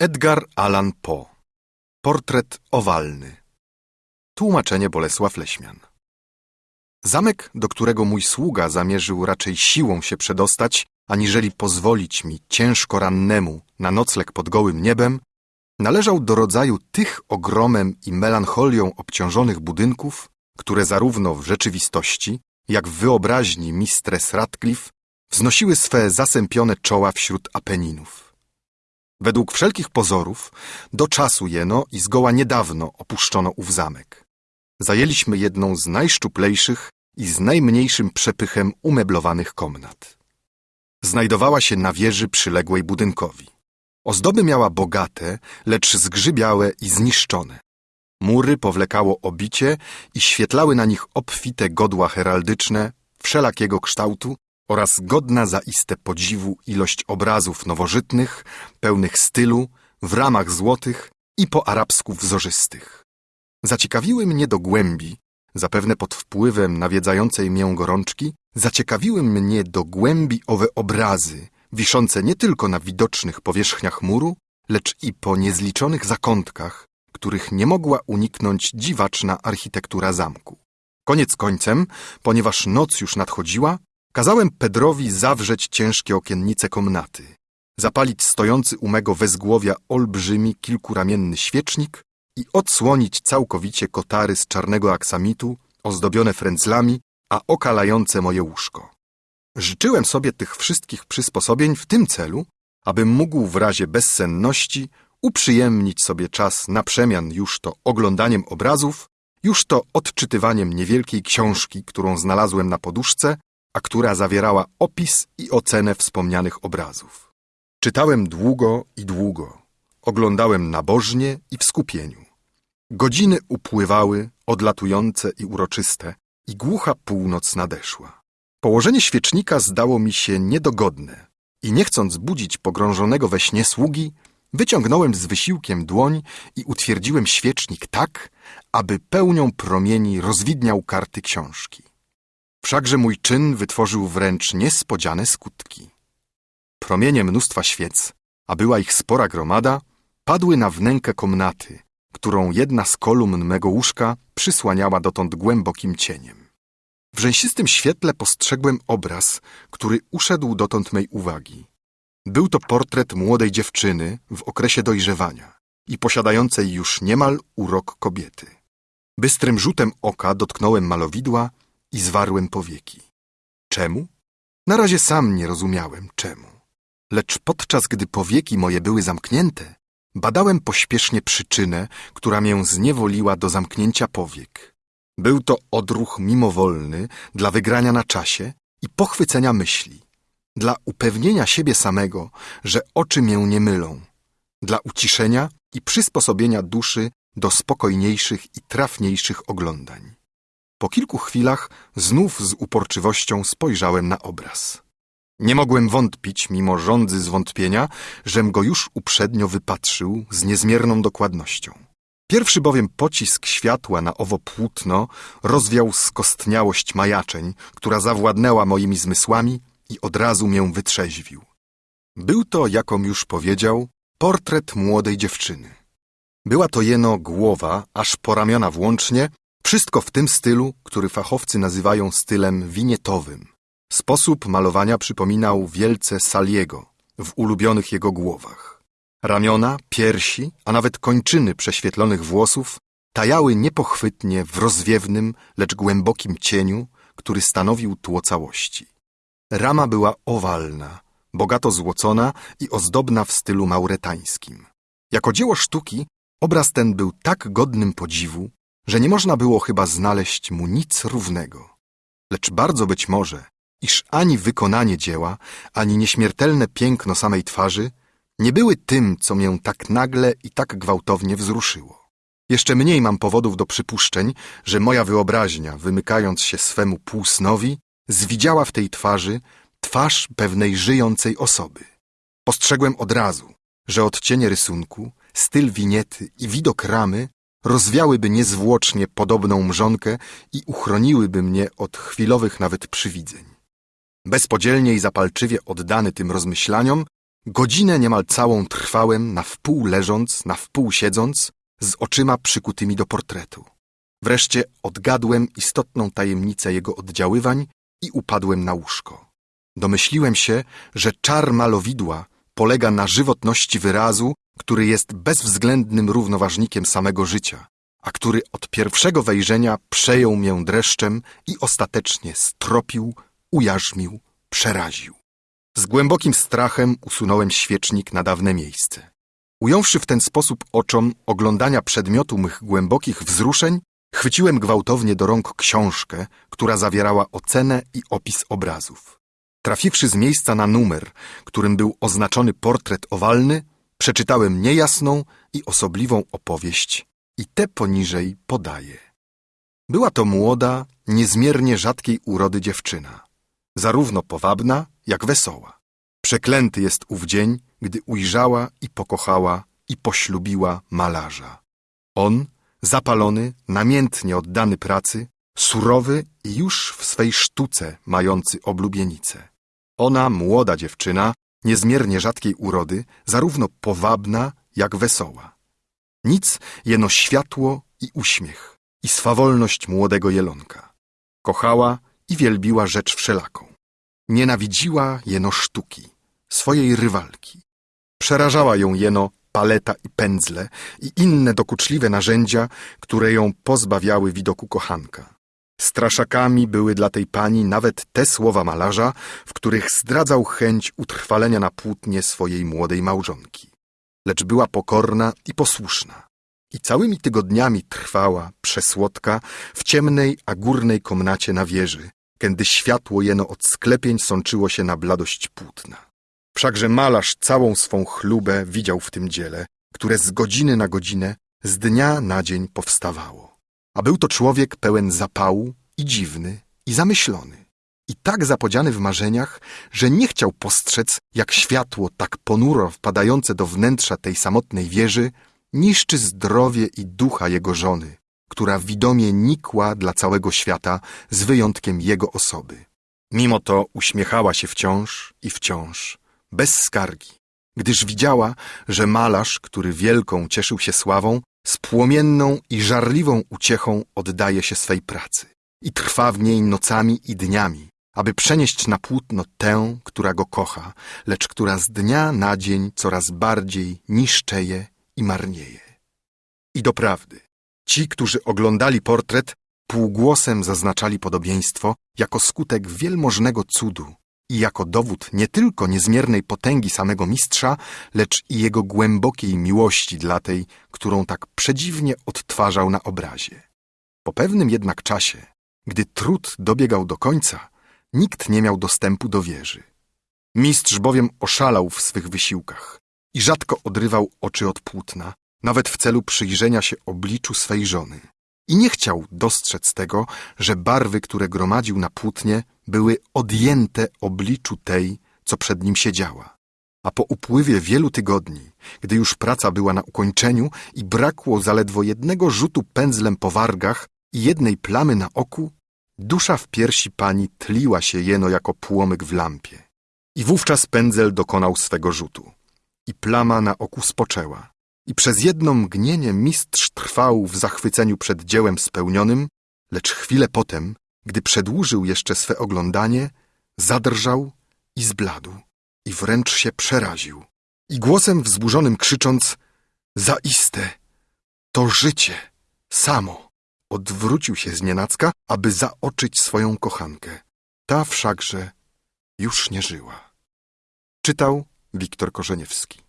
Edgar Allan Poe. Portret owalny. Tłumaczenie Bolesław Leśmian. Zamek, do którego mój sługa zamierzył raczej siłą się przedostać, aniżeli pozwolić mi ciężko rannemu na nocleg pod gołym niebem, należał do rodzaju tych ogromem i melancholią obciążonych budynków, które zarówno w rzeczywistości, jak w wyobraźni Mistress Radcliffe wznosiły swe zasępione czoła wśród Apeninów. Według wszelkich pozorów, do czasu jeno i zgoła niedawno opuszczono ów zamek. Zajęliśmy jedną z najszczuplejszych i z najmniejszym przepychem umeblowanych komnat. Znajdowała się na wieży przyległej budynkowi. Ozdoby miała bogate, lecz zgrzybiałe i zniszczone. Mury powlekało obicie i świetlały na nich obfite godła heraldyczne wszelakiego kształtu, oraz godna zaiste podziwu ilość obrazów nowożytnych, pełnych stylu, w ramach złotych i po arabsku wzorzystych. Zaciekawiły mnie do głębi, zapewne pod wpływem nawiedzającej mię gorączki, zaciekawiły mnie do głębi owe obrazy, wiszące nie tylko na widocznych powierzchniach muru, lecz i po niezliczonych zakątkach, których nie mogła uniknąć dziwaczna architektura zamku. Koniec końcem, ponieważ noc już nadchodziła, Kazałem Pedrowi zawrzeć ciężkie okiennice komnaty, zapalić stojący u mego wezgłowia olbrzymi kilkuramienny świecznik i odsłonić całkowicie kotary z czarnego aksamitu, ozdobione frędzlami, a okalające moje łóżko. Życzyłem sobie tych wszystkich przysposobień w tym celu, abym mógł w razie bezsenności uprzyjemnić sobie czas na przemian już to oglądaniem obrazów, już to odczytywaniem niewielkiej książki, którą znalazłem na poduszce a która zawierała opis i ocenę wspomnianych obrazów. Czytałem długo i długo, oglądałem nabożnie i w skupieniu. Godziny upływały, odlatujące i uroczyste, i głucha północ nadeszła. Położenie świecznika zdało mi się niedogodne i nie chcąc budzić pogrążonego we śnie sługi, wyciągnąłem z wysiłkiem dłoń i utwierdziłem świecznik tak, aby pełnią promieni rozwidniał karty książki. Wszakże mój czyn wytworzył wręcz niespodziane skutki. Promienie mnóstwa świec, a była ich spora gromada, padły na wnękę komnaty, którą jedna z kolumn mego łóżka przysłaniała dotąd głębokim cieniem. W rzęsistym świetle postrzegłem obraz, który uszedł dotąd mej uwagi. Był to portret młodej dziewczyny w okresie dojrzewania i posiadającej już niemal urok kobiety. Bystrym rzutem oka dotknąłem malowidła i zwarłem powieki. Czemu? Na razie sam nie rozumiałem czemu. Lecz podczas gdy powieki moje były zamknięte, badałem pośpiesznie przyczynę, która mię zniewoliła do zamknięcia powiek. Był to odruch mimowolny dla wygrania na czasie i pochwycenia myśli, dla upewnienia siebie samego, że oczy mię nie mylą, dla uciszenia i przysposobienia duszy do spokojniejszych i trafniejszych oglądań. Po kilku chwilach znów z uporczywością spojrzałem na obraz. Nie mogłem wątpić, mimo żądzy zwątpienia, żem go już uprzednio wypatrzył z niezmierną dokładnością. Pierwszy bowiem pocisk światła na owo płótno rozwiał skostniałość majaczeń, która zawładnęła moimi zmysłami i od razu mię wytrzeźwił. Był to, jakom już powiedział, portret młodej dziewczyny. Była to jeno głowa, aż po ramiona włącznie, wszystko w tym stylu, który fachowcy nazywają stylem winietowym. Sposób malowania przypominał wielce Saliego w ulubionych jego głowach. Ramiona, piersi, a nawet kończyny prześwietlonych włosów tajały niepochwytnie w rozwiewnym, lecz głębokim cieniu, który stanowił tło całości. Rama była owalna, bogato złocona i ozdobna w stylu mauretańskim. Jako dzieło sztuki obraz ten był tak godnym podziwu, że nie można było chyba znaleźć mu nic równego. Lecz bardzo być może, iż ani wykonanie dzieła, ani nieśmiertelne piękno samej twarzy nie były tym, co mię tak nagle i tak gwałtownie wzruszyło. Jeszcze mniej mam powodów do przypuszczeń, że moja wyobraźnia, wymykając się swemu półsnowi, zwidziała w tej twarzy twarz pewnej żyjącej osoby. Postrzegłem od razu, że odcienie rysunku, styl winiety i widok ramy rozwiałyby niezwłocznie podobną mrzonkę i uchroniłyby mnie od chwilowych nawet przywidzeń. Bezpodzielnie i zapalczywie oddany tym rozmyślaniom, Godzinę niemal całą trwałem, na wpół leżąc, na wpół siedząc, z oczyma przykutymi do portretu. Wreszcie odgadłem istotną tajemnicę jego oddziaływań i upadłem na łóżko. Domyśliłem się, że czar malowidła polega na żywotności wyrazu, który jest bezwzględnym równoważnikiem samego życia, a który od pierwszego wejrzenia przejął mię dreszczem i ostatecznie stropił, ujarzmił, przeraził. Z głębokim strachem usunąłem świecznik na dawne miejsce. Ująwszy w ten sposób oczom oglądania przedmiotu mych głębokich wzruszeń, chwyciłem gwałtownie do rąk książkę, która zawierała ocenę i opis obrazów. Trafiwszy z miejsca na numer, którym był oznaczony portret owalny, przeczytałem niejasną i osobliwą opowieść i te poniżej podaję. Była to młoda, niezmiernie rzadkiej urody dziewczyna, zarówno powabna, jak wesoła. Przeklęty jest ów dzień, gdy ujrzała i pokochała i poślubiła malarza. On, zapalony, namiętnie oddany pracy, surowy i już w swej sztuce mający oblubienicę. Ona, młoda dziewczyna, niezmiernie rzadkiej urody, zarówno powabna, jak wesoła. Nic jeno światło i uśmiech, i swawolność młodego jelonka. Kochała i wielbiła rzecz wszelaką. Nienawidziła jeno sztuki, swojej rywalki. Przerażała ją jeno paleta i pędzle i inne dokuczliwe narzędzia, które ją pozbawiały widoku kochanka. Straszakami były dla tej pani nawet te słowa malarza, w których zdradzał chęć utrwalenia na płótnie swojej młodej małżonki. Lecz była pokorna i posłuszna. I całymi tygodniami trwała, przesłodka, w ciemnej, a górnej komnacie na wieży, kiedy światło jeno od sklepień sączyło się na bladość płótna. Wszakże malarz całą swą chlubę widział w tym dziele, które z godziny na godzinę, z dnia na dzień powstawało. A był to człowiek pełen zapału i dziwny, i zamyślony. I tak zapodziany w marzeniach, że nie chciał postrzec, jak światło tak ponuro wpadające do wnętrza tej samotnej wieży niszczy zdrowie i ducha jego żony, która widomie nikła dla całego świata z wyjątkiem jego osoby. Mimo to uśmiechała się wciąż i wciąż, bez skargi, gdyż widziała, że malarz, który wielką cieszył się sławą, z płomienną i żarliwą uciechą oddaje się swej pracy i trwa w niej nocami i dniami, aby przenieść na płótno tę, która go kocha, lecz która z dnia na dzień coraz bardziej niszczeje i marnieje. I doprawdy, ci, którzy oglądali portret, półgłosem zaznaczali podobieństwo jako skutek wielmożnego cudu i jako dowód nie tylko niezmiernej potęgi samego mistrza, lecz i jego głębokiej miłości dla tej, którą tak przedziwnie odtwarzał na obrazie. Po pewnym jednak czasie, gdy trud dobiegał do końca, nikt nie miał dostępu do wieży. Mistrz bowiem oszalał w swych wysiłkach i rzadko odrywał oczy od płótna, nawet w celu przyjrzenia się obliczu swej żony. I nie chciał dostrzec tego, że barwy, które gromadził na płótnie, były odjęte obliczu tej, co przed nim siedziała. A po upływie wielu tygodni, gdy już praca była na ukończeniu i brakło zaledwo jednego rzutu pędzlem po wargach i jednej plamy na oku, dusza w piersi pani tliła się jeno jako płomyk w lampie. I wówczas pędzel dokonał swego rzutu. I plama na oku spoczęła. I przez jedno mgnienie mistrz trwał w zachwyceniu przed dziełem spełnionym, lecz chwilę potem, gdy przedłużył jeszcze swe oglądanie, zadrżał i zbladł i wręcz się przeraził. I głosem wzburzonym krzycząc Zaiste, to życie, samo, odwrócił się z nienacka, aby zaoczyć swoją kochankę. Ta wszakże już nie żyła. Czytał Wiktor Korzeniewski